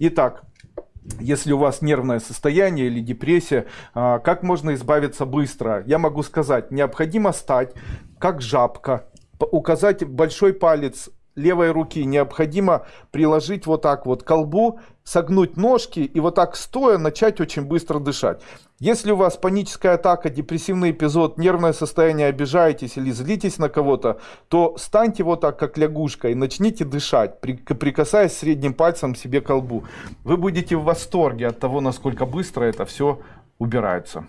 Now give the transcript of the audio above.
Итак, если у вас нервное состояние или депрессия, а, как можно избавиться быстро? Я могу сказать, необходимо стать как жабка, указать большой палец левой руки необходимо приложить вот так вот колбу, согнуть ножки и вот так стоя начать очень быстро дышать. Если у вас паническая атака, депрессивный эпизод, нервное состояние, обижаетесь или злитесь на кого-то, то станьте вот так, как лягушка, и начните дышать, при- прикасаясь средним пальцем себе к колбу. Вы будете в восторге от того, насколько быстро это все убирается.